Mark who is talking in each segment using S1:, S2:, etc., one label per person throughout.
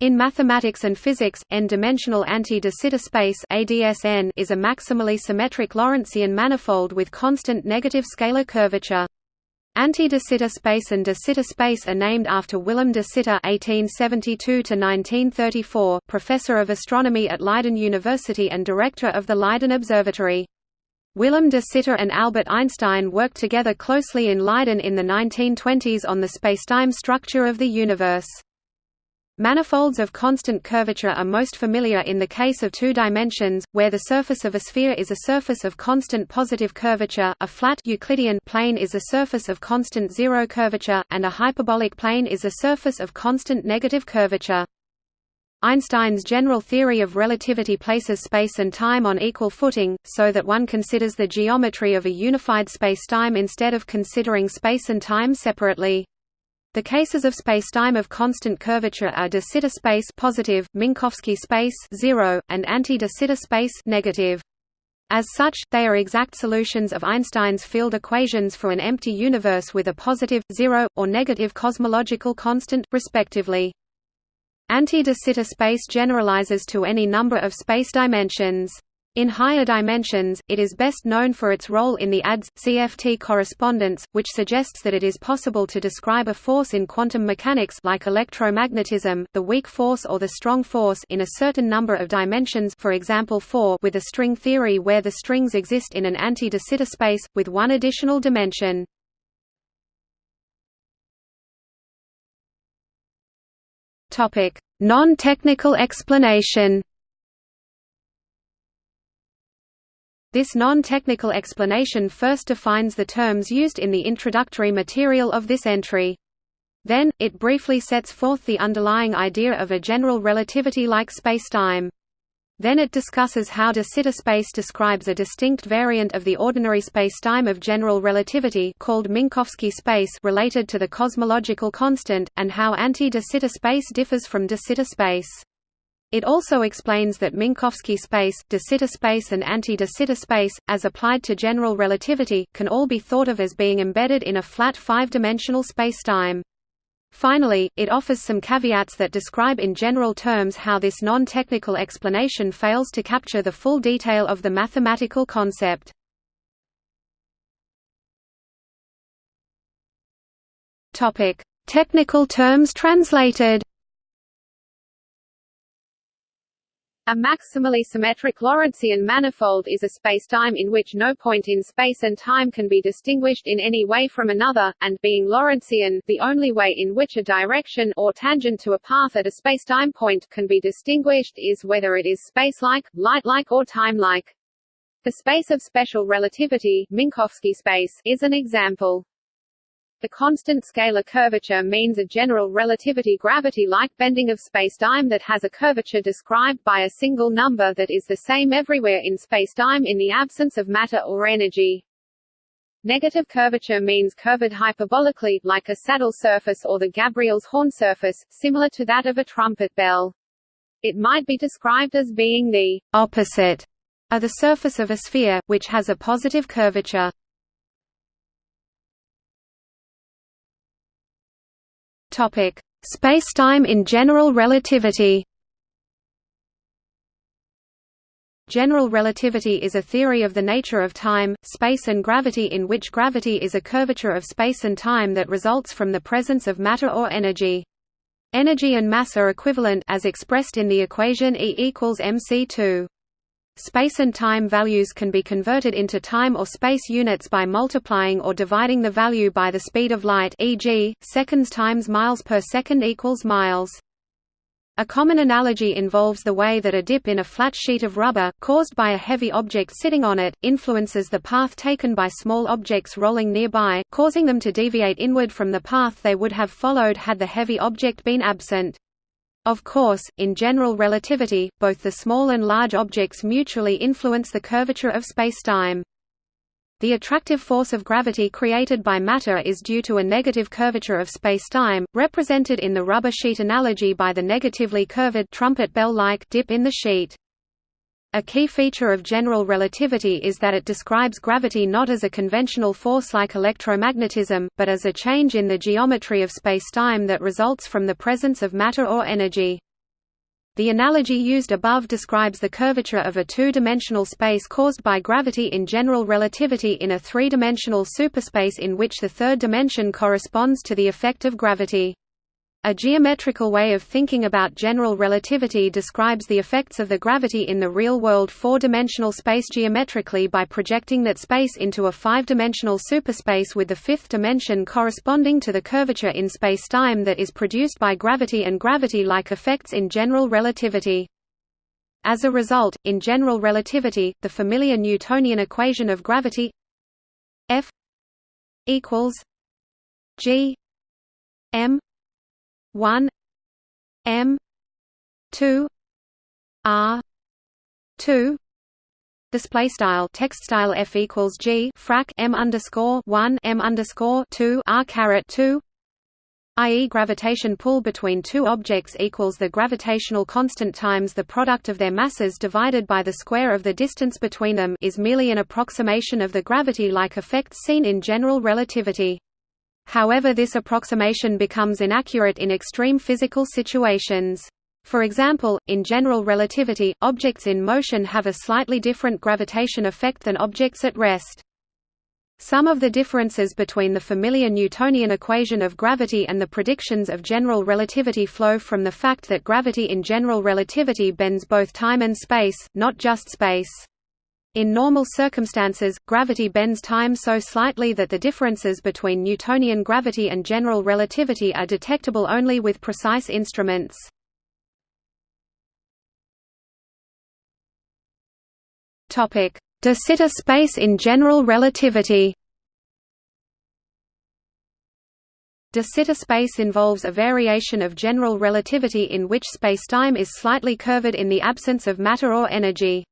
S1: In mathematics and physics, n-dimensional anti-de Sitter space (ADSN) is a maximally symmetric Lorentzian manifold with constant negative scalar curvature. Anti-de Sitter space and de Sitter space are named after Willem de Sitter (1872–1934), professor of astronomy at Leiden University and director of the Leiden Observatory. Willem de Sitter and Albert Einstein worked together closely in Leiden in the 1920s on the spacetime structure of the universe. Manifolds of constant curvature are most familiar in the case of two dimensions, where the surface of a sphere is a surface of constant positive curvature, a flat Euclidean plane is a surface of constant zero curvature, and a hyperbolic plane is a surface of constant negative curvature. Einstein's general theory of relativity places space and time on equal footing, so that one considers the geometry of a unified spacetime instead of considering space and time separately. The cases of spacetime of constant curvature are de Sitter space positive, Minkowski space 0, and anti-de Sitter space negative. As such, they are exact solutions of Einstein's field equations for an empty universe with a positive, zero, or negative cosmological constant, respectively. Anti-de Sitter space generalizes to any number of space dimensions. In higher dimensions, it is best known for its role in the ADS-CFT correspondence, which suggests that it is possible to describe a force in quantum mechanics like electromagnetism, the weak force or the strong force in a certain number of dimensions for example 4 with a string theory where the strings exist in an anti-de Sitter space, with one additional dimension. Non-technical explanation This non-technical explanation first defines the terms used in the introductory material of this entry. Then, it briefly sets forth the underlying idea of a general relativity-like spacetime. Then it discusses how de Sitter space describes a distinct variant of the ordinary spacetime of general relativity called Minkowski space related to the cosmological constant, and how anti-de Sitter space differs from de Sitter space. It also explains that Minkowski space, de Sitter space and anti-de Sitter space, as applied to general relativity, can all be thought of as being embedded in a flat five-dimensional spacetime. Finally, it offers some caveats that describe in general terms how this non-technical explanation fails to capture the full detail of the mathematical concept. Technical terms translated A maximally symmetric Lorentzian manifold is a spacetime in which no point in space and time can be distinguished in any way from another, and, being Lorentzian, the only way in which a direction or tangent to a path at a spacetime point can be distinguished is whether it is spacelike, light-like or time-like. The space of special relativity Minkowski space is an example. The constant scalar curvature means a general relativity gravity-like bending of spacetime that has a curvature described by a single number that is the same everywhere in spacetime in the absence of matter or energy. Negative curvature means curved hyperbolically, like a saddle surface or the Gabriel's horn surface, similar to that of a trumpet bell. It might be described as being the opposite of the surface of a sphere, which has a positive curvature. Topic: Spacetime in general relativity. General relativity is a theory of the nature of time, space and gravity in which gravity is a curvature of space and time that results from the presence of matter or energy. Energy and mass are equivalent as expressed in the equation E equals mc2. Space and time values can be converted into time or space units by multiplying or dividing the value by the speed of light e.g., seconds times miles per second equals miles. A common analogy involves the way that a dip in a flat sheet of rubber, caused by a heavy object sitting on it, influences the path taken by small objects rolling nearby, causing them to deviate inward from the path they would have followed had the heavy object been absent. Of course, in general relativity, both the small and large objects mutually influence the curvature of spacetime. The attractive force of gravity created by matter is due to a negative curvature of spacetime, represented in the rubber sheet analogy by the negatively curved trumpet bell-like dip in the sheet. A key feature of general relativity is that it describes gravity not as a conventional force like electromagnetism, but as a change in the geometry of spacetime that results from the presence of matter or energy. The analogy used above describes the curvature of a two-dimensional space caused by gravity in general relativity in a three-dimensional superspace in which the third dimension corresponds to the effect of gravity. A geometrical way of thinking about general relativity describes the effects of the gravity in the real-world four-dimensional space geometrically by projecting that space into a five-dimensional superspace with the fifth dimension corresponding to the curvature in spacetime that is produced by gravity and gravity-like effects in general relativity. As a result, in general relativity, the familiar Newtonian equation of gravity F equals g m 1 m 2 r 2 display style text style f equals g frac m underscore 1 m underscore 2 r caret 2 i.e. gravitation pull between two objects equals the gravitational constant times the product of their masses divided by the square of the distance between them is merely an approximation of the gravity-like effects seen in general relativity. However this approximation becomes inaccurate in extreme physical situations. For example, in general relativity, objects in motion have a slightly different gravitation effect than objects at rest. Some of the differences between the familiar Newtonian equation of gravity and the predictions of general relativity flow from the fact that gravity in general relativity bends both time and space, not just space. In normal circumstances, gravity bends time so slightly that the differences between Newtonian gravity and general relativity are detectable only with precise instruments. De Sitter space in general relativity De Sitter space involves a variation of general relativity in which spacetime is slightly curved in the absence of matter or energy.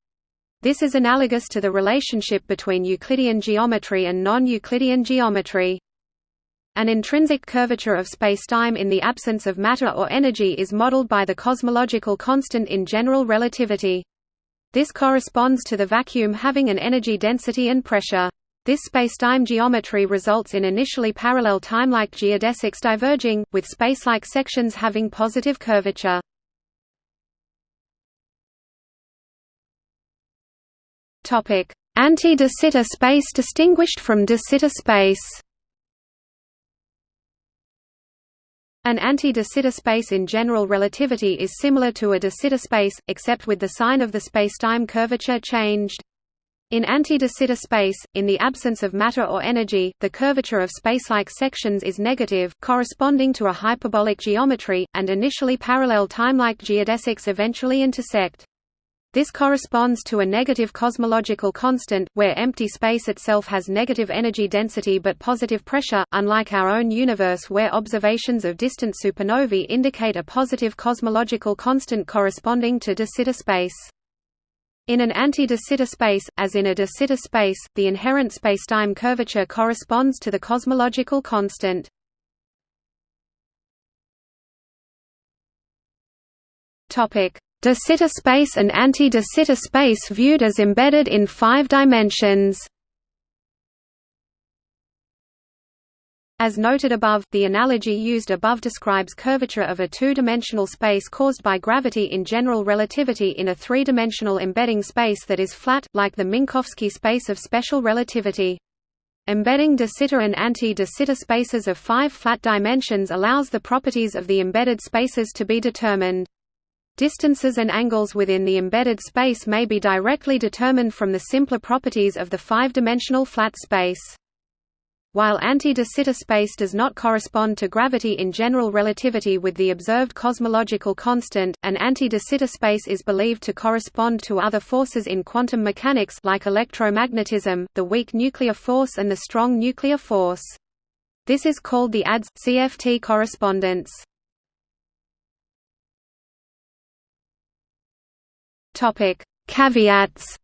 S1: This is analogous to the relationship between Euclidean geometry and non-Euclidean geometry. An intrinsic curvature of spacetime in the absence of matter or energy is modeled by the cosmological constant in general relativity. This corresponds to the vacuum having an energy density and pressure. This spacetime geometry results in initially parallel timelike geodesics diverging, with spacelike sections having positive curvature. Anti-de Sitter space distinguished from de Sitter space An anti-de Sitter space in general relativity is similar to a de Sitter space, except with the sign of the spacetime curvature changed. In anti-de Sitter space, in the absence of matter or energy, the curvature of spacelike sections is negative, corresponding to a hyperbolic geometry, and initially parallel timelike geodesics eventually intersect. This corresponds to a negative cosmological constant, where empty space itself has negative energy density but positive pressure, unlike our own universe where observations of distant supernovae indicate a positive cosmological constant corresponding to de Sitter space. In an anti-de Sitter space, as in a de Sitter space, the inherent spacetime curvature corresponds to the cosmological constant. Topic: De Sitter space and anti-de Sitter space viewed as embedded in five dimensions. As noted above, the analogy used above describes curvature of a two-dimensional space caused by gravity in general relativity in a three-dimensional embedding space that is flat, like the Minkowski space of special relativity. Embedding de Sitter and anti-de Sitter spaces of five flat dimensions allows the properties of the embedded spaces to be determined. Distances and angles within the embedded space may be directly determined from the simpler properties of the five-dimensional flat space. While anti-de Sitter space does not correspond to gravity in general relativity with the observed cosmological constant, an anti-de Sitter space is believed to correspond to other forces in quantum mechanics like electromagnetism, the weak nuclear force and the strong nuclear force. This is called the ADS-CFT correspondence. Topic: Caveats.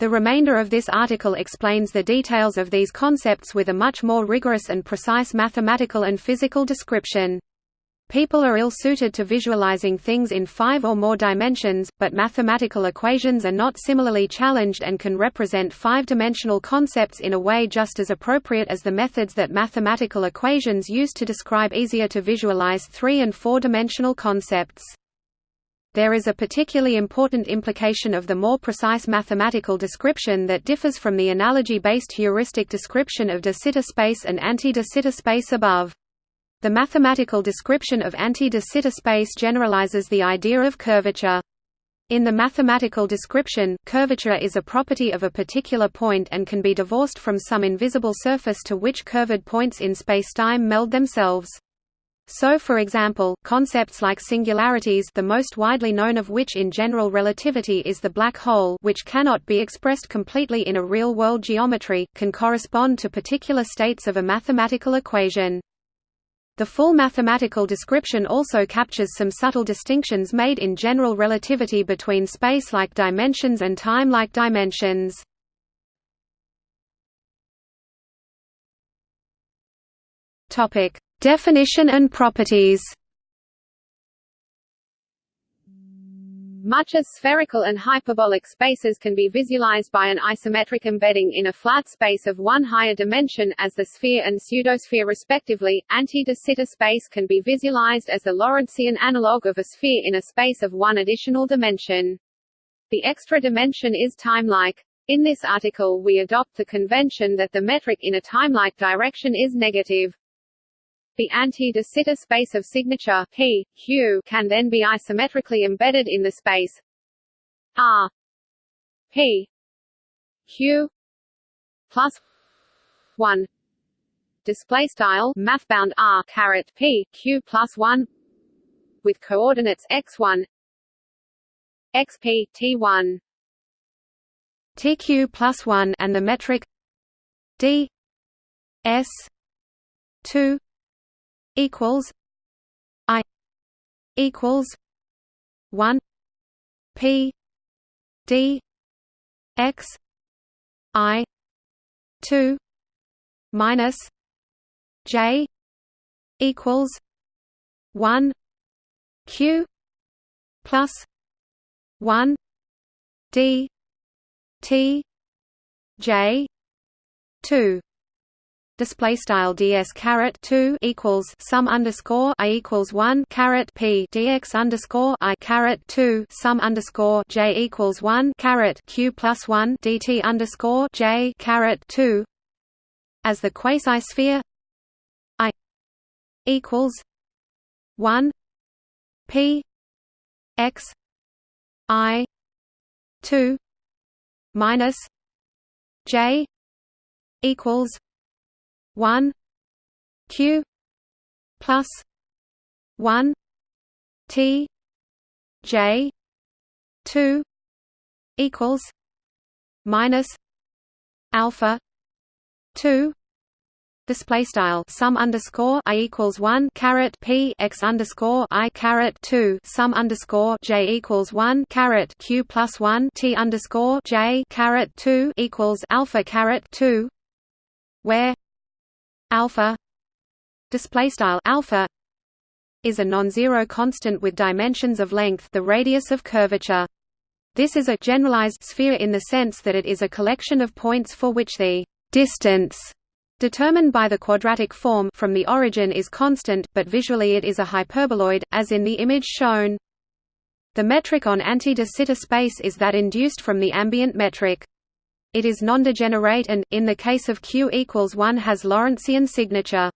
S1: The remainder of this article explains the details of these concepts with a much more rigorous and precise mathematical and physical description. People are ill-suited to visualizing things in five or more dimensions, but mathematical equations are not similarly challenged and can represent five-dimensional concepts in a way just as appropriate as the methods that mathematical equations use to describe easier to visualize three- and four-dimensional concepts. There is a particularly important implication of the more precise mathematical description that differs from the analogy-based heuristic description of de Sitter space and anti-de Sitter space above. The mathematical description of anti-de Sitter space generalizes the idea of curvature. In the mathematical description, curvature is a property of a particular point and can be divorced from some invisible surface to which curved points in spacetime meld themselves. So for example, concepts like singularities the most widely known of which in general relativity is the black hole which cannot be expressed completely in a real-world geometry, can correspond to particular states of a mathematical equation. The full mathematical description also captures some subtle distinctions made in general relativity between space-like dimensions and time-like dimensions. Topic: Definition and properties.
S2: Much as spherical and hyperbolic spaces can be visualized by an isometric embedding in a flat space of one higher dimension, as the sphere and pseudosphere respectively, anti-de Sitter space can be visualized as the Lorentzian analog of a sphere in a space of one additional dimension. The extra dimension is timelike. In this article we adopt the convention that the metric in a timelike direction is negative. The anti-de Sitter space of signature P, Q can then be isometrically embedded in the space R P Q plus one. Display style mathbound R caret P Q plus one with coordinates x1 xp t1
S1: tq plus 1 and the metric d s 2 equals I equals one P D X I two minus J equals one Q plus one D T J two display style ds caret 2 equals sum underscore i equals 1 caret p dx underscore i caret 2 sum underscore j equals 1 caret q plus 1 dt underscore j caret 2 as the quasi sphere i equals 1 p x i 2 minus j equals one Q plus one T J two equals minus alpha two display style sum underscore i equals one caret p x underscore i caret two sum underscore j equals one caret q plus one t underscore j caret two equals alpha caret two, where alpha display style alpha is a non-zero constant with dimensions of length the radius of curvature this is a generalized sphere in the sense that it is a collection of points for which the distance determined by the quadratic form from the origin is constant, but visually it is a hyperboloid, as in the image shown. The metric on anti-de Sitter space is that induced from the ambient metric. It is non-degenerate and, in the case of Q equals 1 has Lorentzian signature.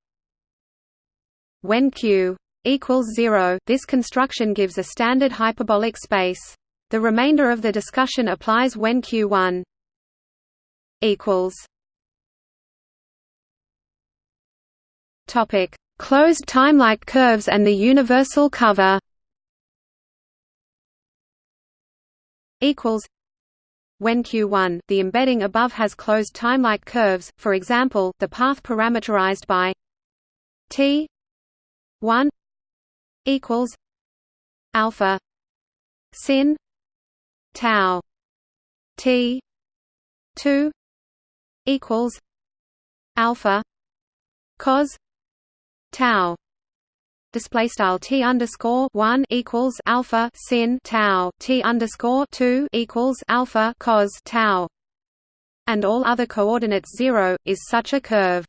S1: When Q equals 0, this construction gives a standard hyperbolic space. The remainder of the discussion applies when Q1 equals Topic: Closed timelike curves and the universal cover. Equals when Q1, the embedding above has closed timelike curves, for example, the path parameterized by t 1 equals alpha sin tau t 2 equals alpha cos tau display style t underscore one equals alpha sin tau t underscore two equals alpha cos tau, and all other coordinates zero is such a curve.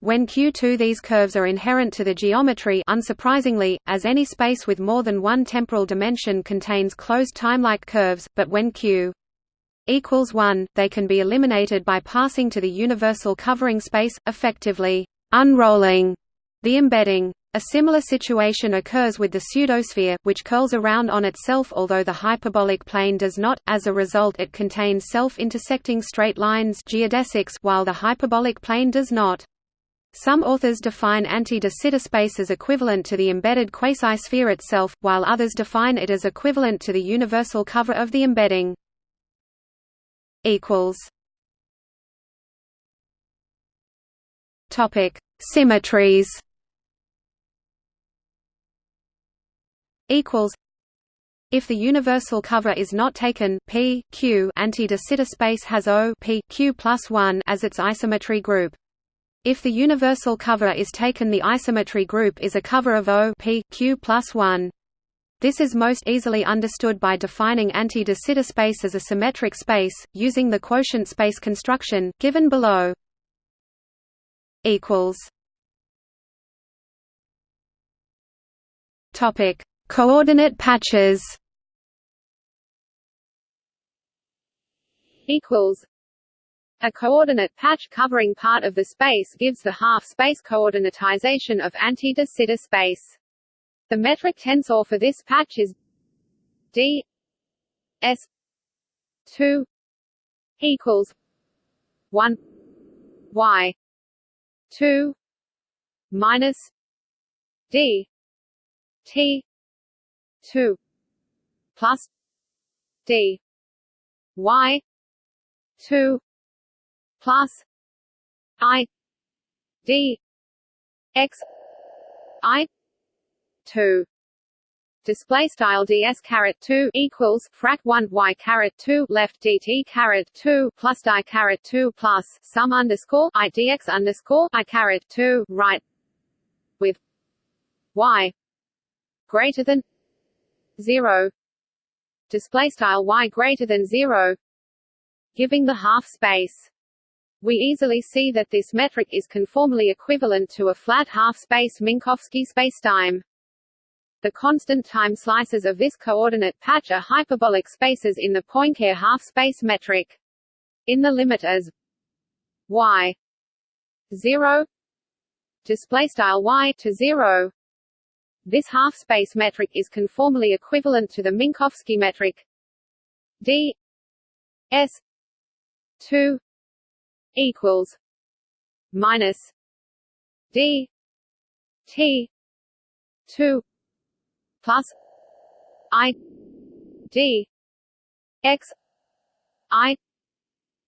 S1: When Q2 these curves are inherent to the geometry unsurprisingly, as any space with more than one temporal dimension contains closed timelike curves, but when Q equals 1, they can be eliminated by passing to the universal covering space, effectively unrolling the embedding. A similar situation occurs with the pseudosphere, which curls around on itself although the hyperbolic plane does not, as a result it contains self-intersecting straight lines geodesics while the hyperbolic plane does not. Some authors define anti-de Sitter space as equivalent to the embedded quasi-sphere itself, while others define it as equivalent to the universal cover of the embedding. Symmetries. Equals. If the universal cover is not taken, P Q anti-de Sitter space has O P Q plus one as its isometry group. If the universal cover is taken the isometry group is a cover of O P Q plus 1. This is most easily understood by defining anti-de Sitter space as a symmetric space, using the quotient space construction, given below. Coordinate patches
S2: equals a coordinate patch covering part of the space gives the half-space coordinatization of anti-de Sitter space. The metric tensor for this patch is d s 2 equals 1 y 2 minus d t 2 plus d. Y. 2 plus I. D. X. I. two. Display style ds caret 2 equals frac 1 y caret 2 left dt caret 2 plus di caret 2 plus sum underscore i dx underscore i caret 2 right with y greater than 0 display style y greater than 0 giving the half space. We easily see that this metric is conformally equivalent to a flat half-space Minkowski spacetime. The constant time slices of this coordinate patch are hyperbolic spaces in the Poincare half-space metric. In the limit as y 0 display style y to 0 this half-space metric is conformally equivalent to the Minkowski metric. D s 2 equals minus D T two plus I D X I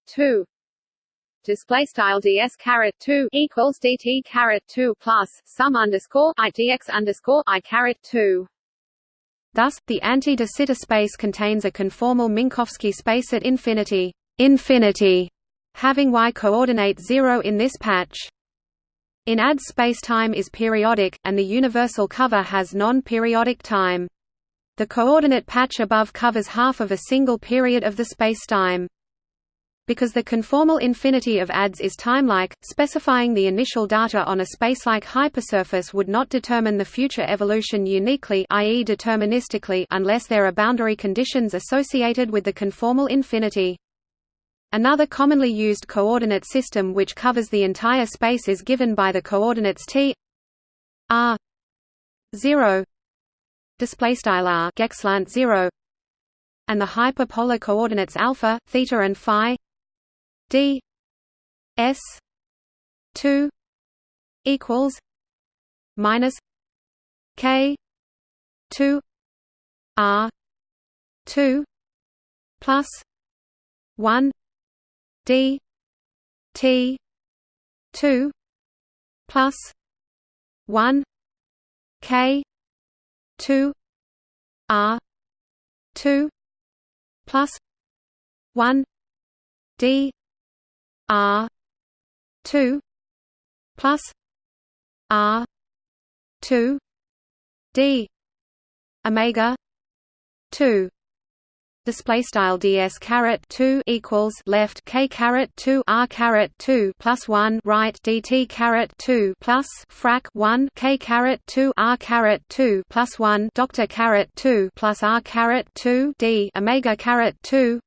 S2: two display style ds caret 2 equals dt caret 2 plus sum underscore i dx underscore i caret 2
S1: thus the anti-de Sitter space contains a conformal minkowski space at infinity infinity having y coordinate 0 in this patch. In ADS spacetime is periodic, and the universal cover has non-periodic time. The coordinate patch above covers half of a single period of the spacetime. Because the conformal infinity of ADS is timelike, specifying the initial data on a spacelike hypersurface would not determine the future evolution uniquely i.e. deterministically unless there are boundary conditions associated with the conformal infinity. Another commonly used coordinate system which covers the entire space is given by the coordinates t r 0 display r geqslant 0 and the hyperpolar coordinates alpha theta and phi d s 2 equals minus k 2 r 2 plus 1 d t 2 plus 1 k 2 r 2 plus 1 d r 2 plus r 2 d omega 2 display style ds caret 2 equals left k caret 2 r caret 2 plus 1 right dt caret 2 plus frac 1 k caret 2 r caret 2 plus 1 doctor caret 2 plus r caret 2 d omega caret 2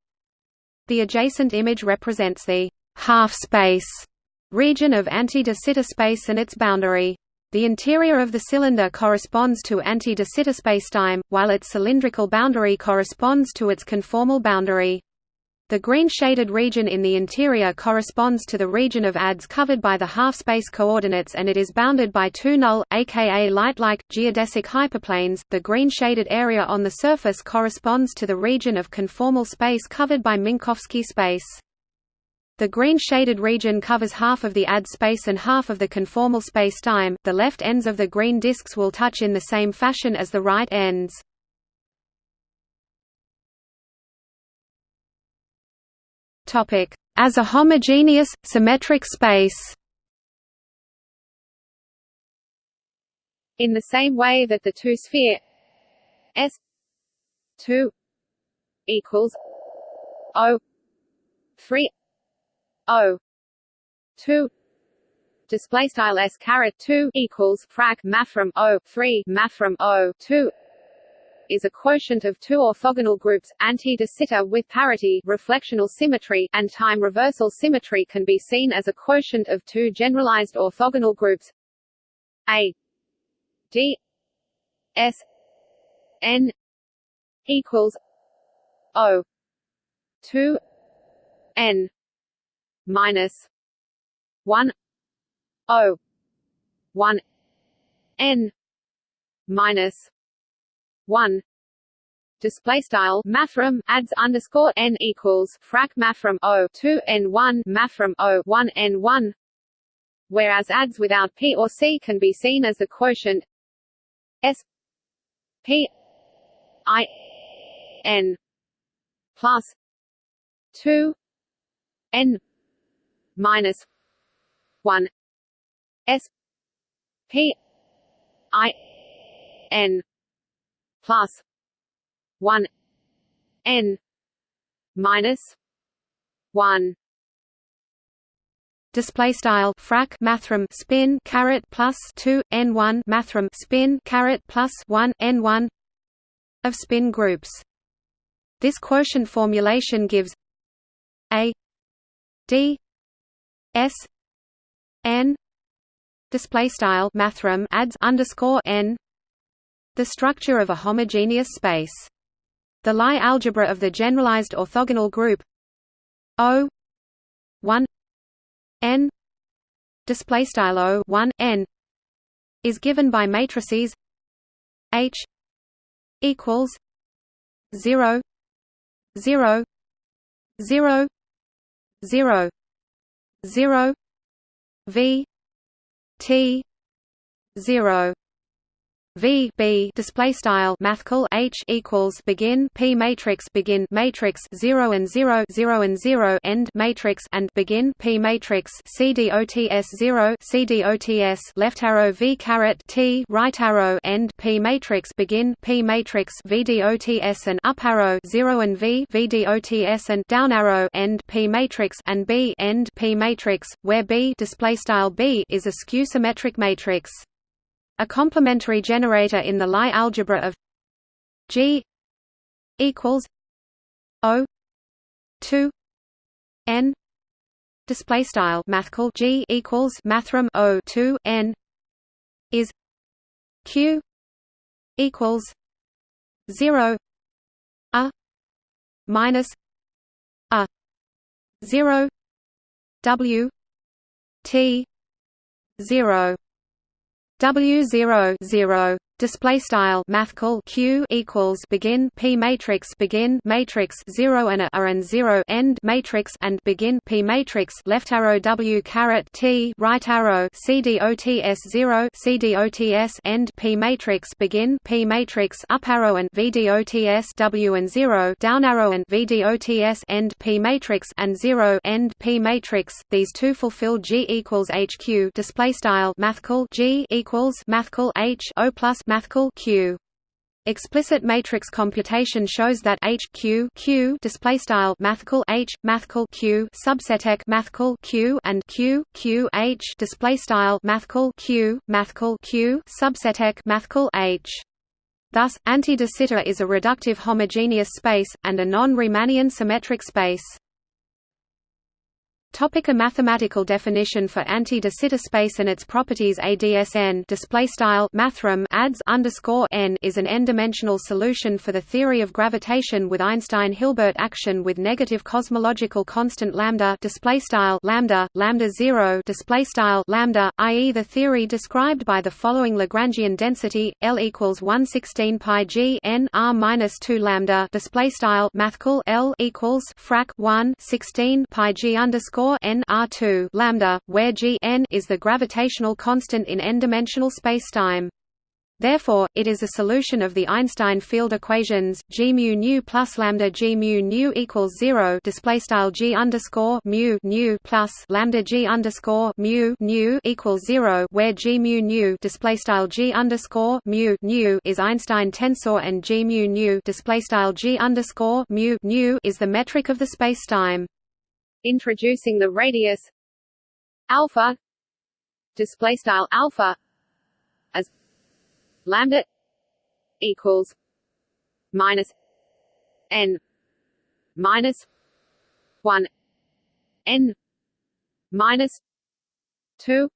S1: the adjacent image represents the half space region of anti-de Sitter space and its boundary the interior of the cylinder corresponds to anti-de Sitter spacetime, while its cylindrical boundary corresponds to its conformal boundary. The green shaded region in the interior corresponds to the region of ADS covered by the half-space coordinates and it is bounded by two null, aka light-like, geodesic hyperplanes. The green shaded area on the surface corresponds to the region of conformal space covered by Minkowski space. The green shaded region covers half of the AD space and half of the conformal spacetime. The left ends of the green disks will touch in the same fashion as the right ends. Topic: As a homogeneous symmetric space.
S2: In the same way that the two-sphere S two equals O three O. two. Display style s caret 2 equals frac mathrm o 3 mathrm o 2 is a quotient of two orthogonal groups anti de Sitter with parity reflectional symmetry and time reversal symmetry can be seen as a quotient of two generalized orthogonal groups. A. D. S. N. equals o. 2 n minus one O one N minus one. Display style mathrm adds underscore n equals frac mathrm o 2 n 1 mathrm o 1 n 1 whereas adds without p or c can be seen as the quotient s p i n plus 2 n minus one S P I N plus one N minus one.
S1: Display style frac mathrm spin caret plus 2 n1 mathrm spin caret plus 1 n1 of spin groups. This quotient formulation gives a d S N display style mathrm adds underscore n the structure of a homogeneous space. The Lie algebra of the generalized orthogonal group O one n display style O one n is given by matrices H equals zero zero zero zero 0 v t 0 V B display style mathcal H equals begin P matrix begin matrix 0 and 0 0 and 0 end matrix and begin P matrix C D O T S 0 C D O T S left arrow V caret T right arrow end P matrix begin P matrix V D O T S and up arrow 0 and V V D O T S and down arrow end P matrix and B end P matrix where B display style B is a skew symmetric matrix a complementary generator in the Lie algebra of G equals O two N display style mathcal G equals mathrm O two N is Q equals zero A minus A zero W T zero W zero zero display style mathcal q equals begin p matrix begin matrix 0 and a are and 0 end matrix and begin p matrix left arrow w caret t right arrow c dots 0 c dots end p matrix begin p matrix up arrow and v dots w and 0 down arrow and v dots end p matrix and 0 end p matrix. These two fulfill g equals hq display style mathcal g equals mathcal h o plus mathcal q. Explicit matrix computation shows that H Q Q display style mathcal H mathcal Q subseteq mathcal Q and Q Q H display style mathcal Q mathcal Q subseteq mathcal H. Thus, anti-de Sitter is a reductive homogeneous space and a non-Riemannian symmetric space. Topic a mathematical definition for anti-de Sitter space and its properties ADSN display style mathrm adds underscore n is an n-dimensional solution for the theory of gravitation with Einstein-Hilbert action with negative cosmological constant lambda display style lambda lambda 0 display style lambda i.e. the theory described by the following Lagrangian density L equals 116 pi g n r minus 2 lambda display style mathcal L equals frac 1 16 pi g underscore n R2 lambda, where g n is the gravitational constant in n-dimensional spacetime. Therefore, it is a solution of the Einstein field equations g mu nu plus lambda g mu nu equals zero. Display style g underscore mu nu plus lambda g underscore mu nu equals zero, where g mu nu display style g underscore mu nu is Einstein tensor and g mu nu display style g underscore mu nu is the metric of the spacetime
S2: introducing the radius alpha display style alpha as lambda equals minus n minus 1 n minus 2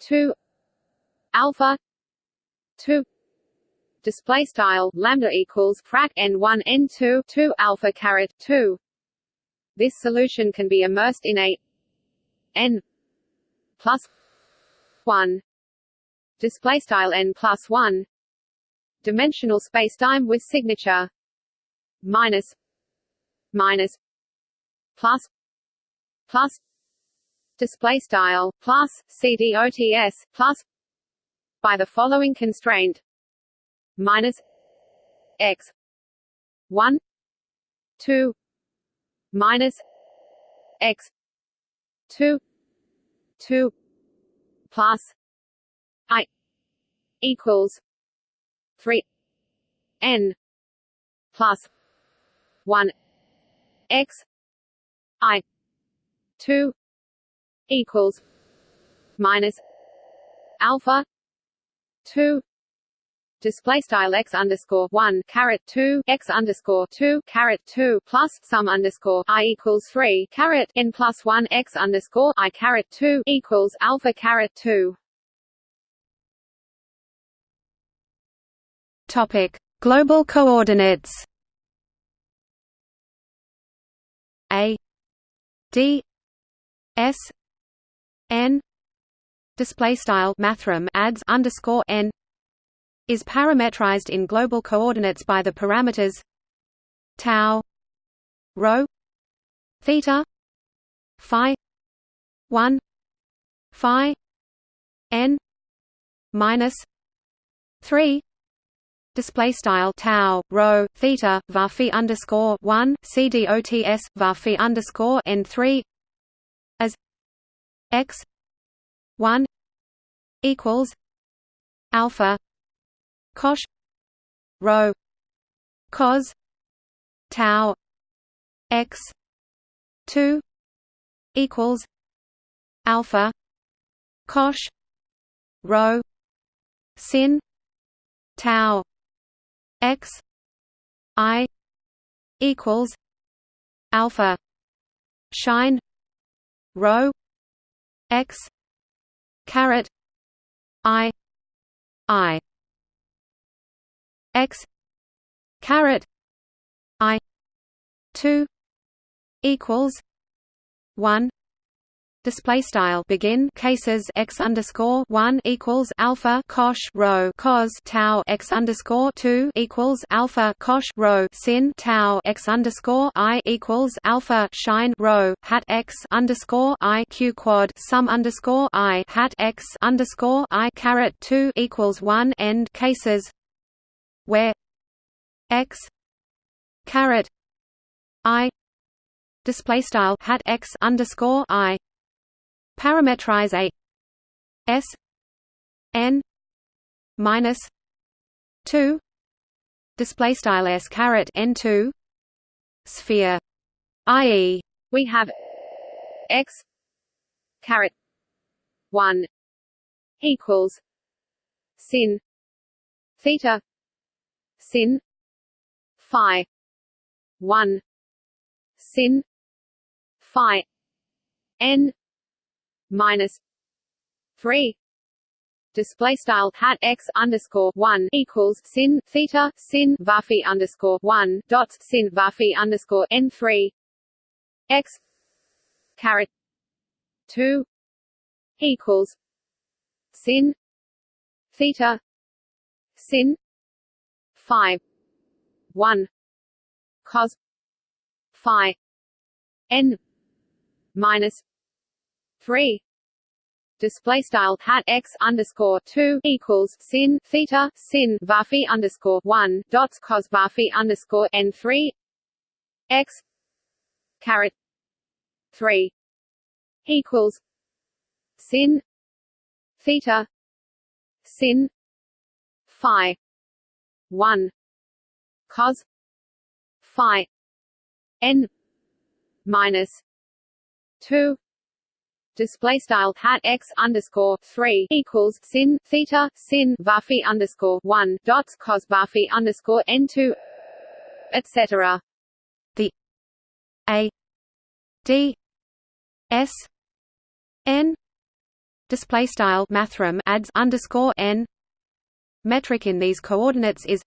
S2: 2 alpha 2 display style lambda equals frac n1 n2 2 alpha caret 2 this solution can be immersed in a n plus 1 display style n plus 1 dimensional spacetime with signature minus minus plus plus display style plus cdots plus by the following constraint minus x 1 2 minus x 2 2 plus i equals 3 n plus 1 x i 2 equals minus alpha 2 display style x underscore one caret two x underscore two caret two plus sum underscore i equals three caret n plus one x underscore i caret two equals alpha caret two.
S1: Topic: Global coordinates. A D S N display style mathrm adds underscore n is parametrized in global coordinates by the parameters tau rho theta phi 1 phi n minus 3 display style tau rho theta var phi underscore 1 cdots var phi underscore n 3 as x 1 equals alpha cosh rho cos tau x 2 equals alpha cosh rho sin tau x i equals alpha shine rho x caret i i x caret i 2 equals 1 display style begin cases x underscore one equals alpha cosh rho cos tau x underscore two equals alpha cosh rho sin tau x underscore i equals alpha shine rho hat x underscore i q quad sum underscore i hat x underscore i caret two equals one end cases where x caret i display style hat x underscore i parametrize a s n minus 2 display style s caret n 2 sphere i.e.
S2: we have x caret 1 equals sin theta sin. Phi. 1 sin. Phi. N. Minus 3 display style hat x underscore one equals sin theta sin varphi underscore one dots sin varphi underscore n three. X caret two equals sin theta sin phi one cos phi n minus three. Display style hat x underscore two equals sin theta sin varphi underscore one dots cos varphi underscore n three x caret three equals sin theta sin phi one. Cos. Phi. N. Minus. Two. Display style hat x underscore three equals sin theta sin varphi underscore one dots cos varphi underscore n two etc.
S1: The a. D. S. N. Display style mathrm adds underscore n metric in these coordinates is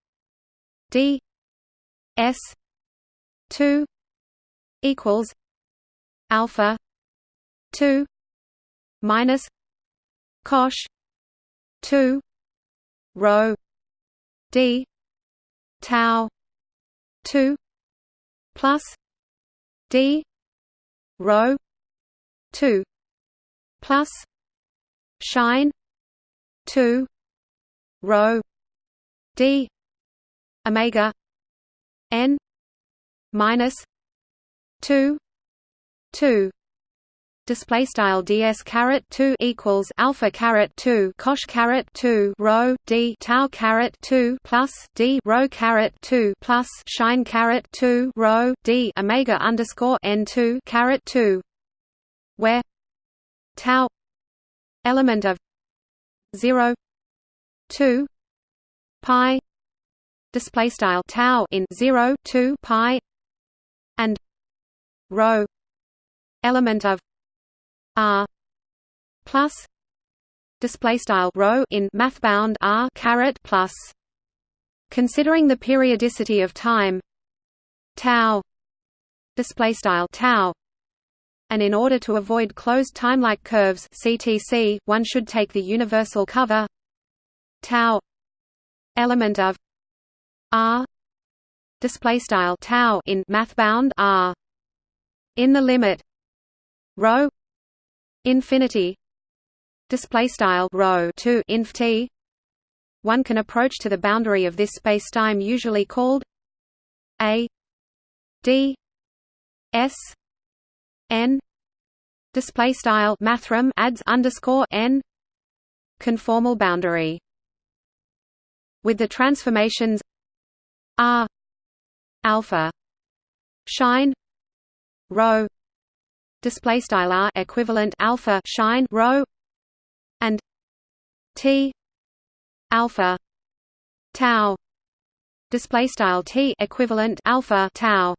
S1: d s two equals alpha two minus cosh 2 rho d tau 2 plus d rho 2 plus shine 2 rho d omega n minus 2 2 display style ds caret 2 equals alpha caret 2 cosh caret 2 rho d tau caret 2 plus d rho caret 2 plus shine caret 2 rho d omega underscore n 2 caret 2 where tau element of 0 2 pi display style tau in 0 2 pi and rho element of r plus display style rho in math bound r caret plus. Considering the periodicity of time tau display style tau and in order to avoid closed timelike curves ctc one should take the universal cover tau element of r display style tau in math bound r in the limit rho infinity display style rho 2 inf t. One can approach to the boundary of this spacetime usually called a d s n display style mathrm adds underscore n conformal boundary with the transformations r alpha shine rho display style r equivalent alpha shine rho and t alpha tau display style t equivalent alpha tau.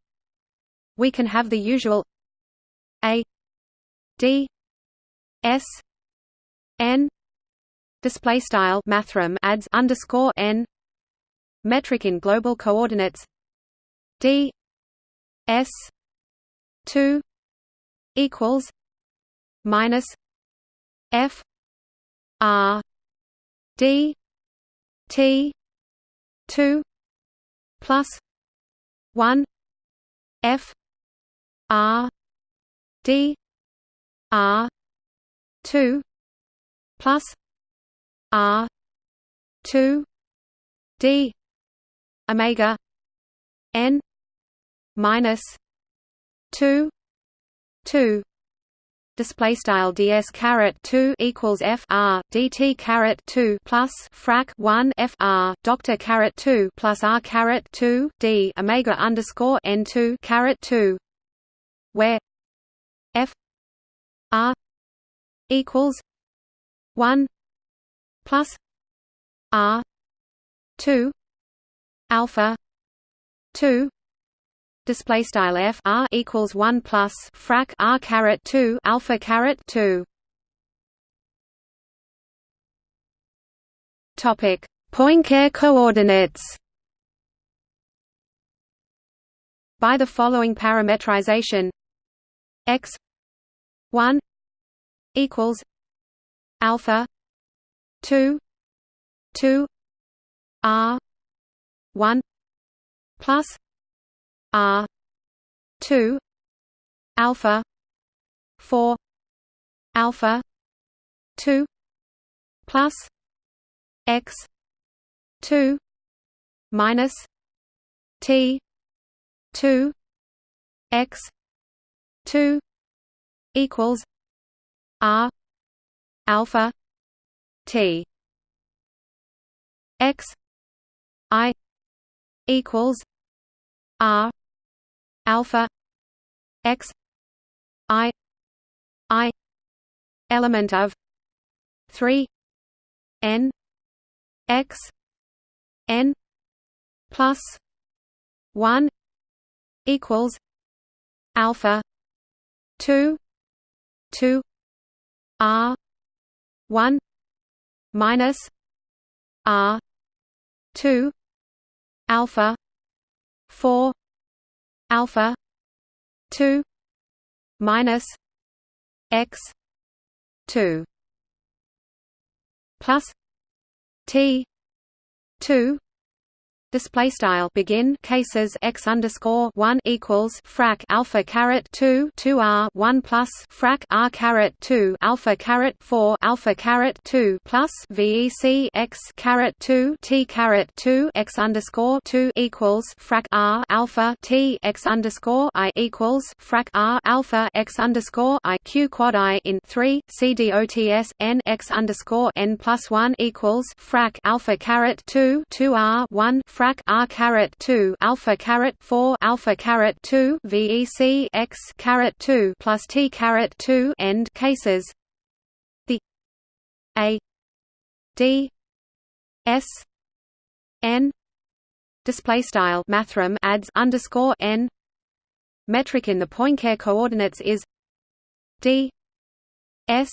S1: We can have the usual a d s n display style mathrm adds underscore n. Metric in global coordinates d. S. 2 equals minus F R D T two plus one F R D R two plus R two D Omega N minus two 2 display style ds caret 2 equals f r dt caret 2 plus frac 1 f r doctor caret 2 plus r caret 2 d omega underscore n 2 caret 2 where f r equals 1 plus r 2 alpha 2 display style f r equals 1 plus frac r caret 2 alpha caret 2 topic Poincare coordinates. By the following parametrization x 1 equals alpha 2 2 r 1 plus R two alpha four alpha two plus X two minus T two X two equals R alpha T X I equals R alpha x i i element of 3 n x n plus 1 equals alpha 2 2 r 1 minus r 2 alpha 4 alpha 2 minus x 2 plus t 2 display style. Begin. Cases. X underscore one equals frac alpha caret two two r one plus frac r caret two alpha caret four alpha caret two plus vec x caret two t caret two x underscore two equals frac r alpha t x underscore i equals frac r alpha x underscore i q quad i in three c dots n x underscore n plus one equals frac alpha caret two two r one r caret 2 alpha caret 4 alpha caret 2 vec x caret 2 plus t caret 2 end cases. The a d s n display style mathrm adds underscore n metric in the Poincare coordinates is d s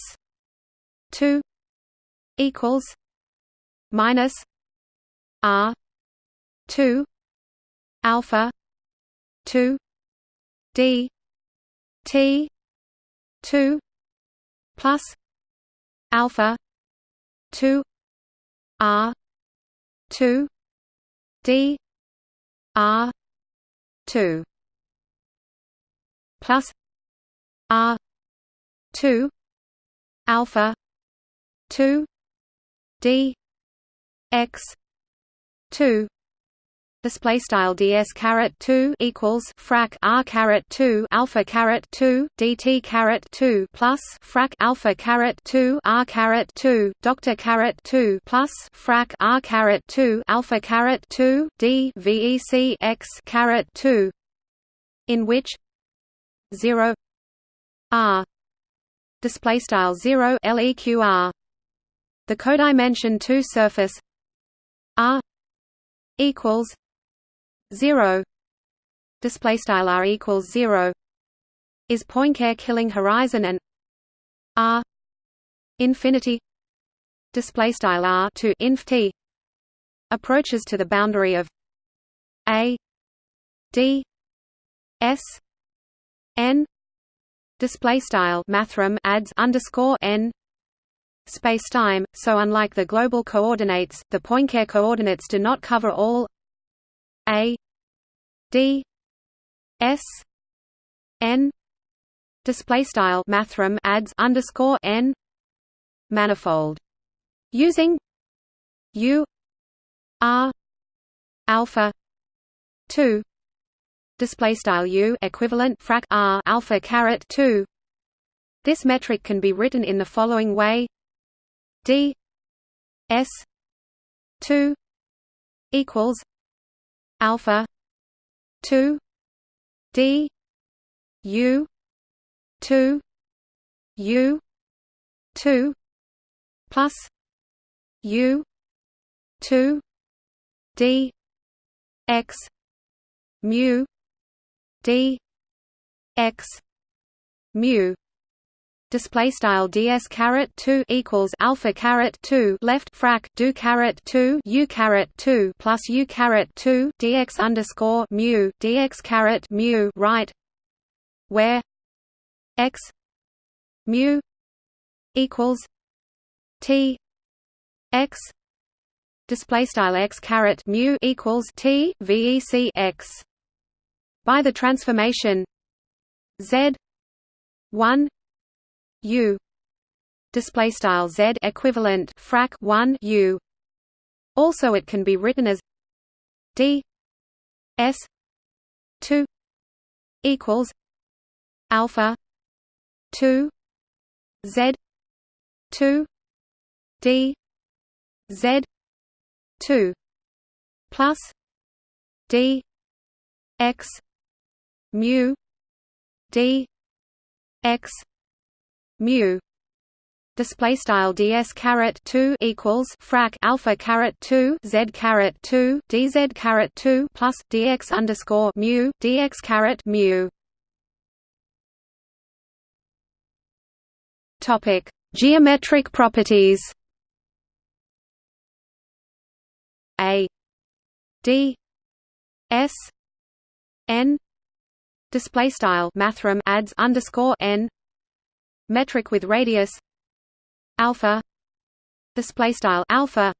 S1: 2 equals minus r 2 alpha 2 d t 2 plus alpha 2 r 2 d r 2 plus r 2 alpha 2 d x 2 display style ds caret 2 equals frac r caret 2 alpha caret 2 dt caret 2 plus frac alpha caret 2 r caret 2 doctor caret 2 plus frac r caret 2 alpha caret 2 d vec x caret 2 in which 0 r display style 0 leqr the codimension 2 surface r equals 0 display style r equals 0 is Poincare killing horizon and r infinity? Display style r to inf t approaches to the boundary of a d s n. Display style mathrm adds underscore n. Space-time, so unlike the global coordinates, the Poincare coordinates do not cover all a d s n. Display style mathrm adds underscore n manifold. Using u r alpha 2 display style u equivalent frac r alpha caret 2 This metric can be written in the following way. D s 2 equals alpha. 2 d. U. 2 u. 2 plus. U. 2 d. X. Mu. D. X. Mu display style ds caret 2 equals alpha caret 2 left frac do caret 2 u caret 2 plus u caret 2 dx underscore mu dx caret mu right? Where x mu equals t x. Display style x caret mu equals t vec x. By the transformation z 1 u. Display style z equivalent frac 1 u. Also it can be written as d s 2 equals alpha 2 z 2 d z 2 plus d x mu d x mu display style ds caret 2 equals frac alpha caret 2 z caret 2 dz caret 2 plus dx underscore mu dx caret mu. Topic geometric properties. A d s n display style mathrm adds underscore n metric with radius alpha display style alpha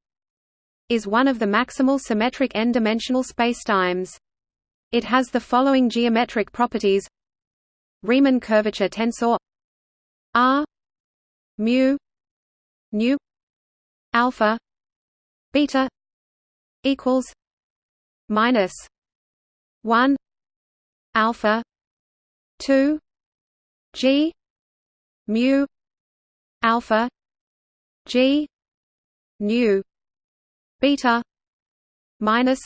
S1: is one of the maximal symmetric n-dimensional spacetimes. It has the following geometric properties: Riemann curvature tensor R mu nu alpha beta equals minus 1 alpha 2 g mu alpha g nu beta minus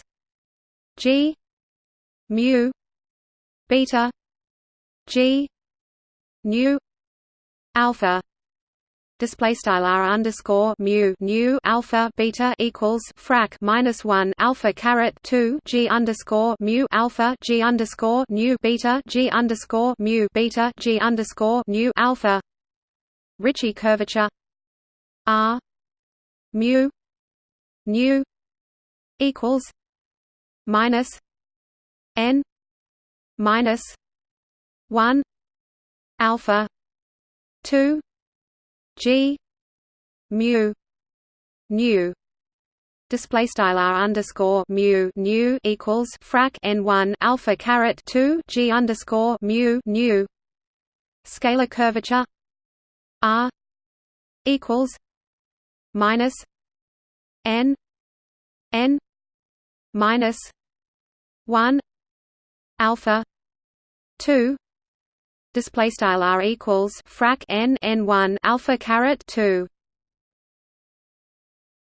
S1: g mu beta g nu alpha. Display style r underscore mu alpha beta equals frac minus one alpha caret two g underscore mu alpha g underscore beta g underscore mu beta g underscore nu alpha Ricci curvature. R. Mu. Nu. Equals. Minus. N. Minus. One. Alpha. Two. G. Mu. Nu. Display style r underscore mu nu equals frac n one alpha caret two G underscore mu nu. Scalar curvature R equals minus N N minus one alpha two display style r equals frac n n one alpha caret two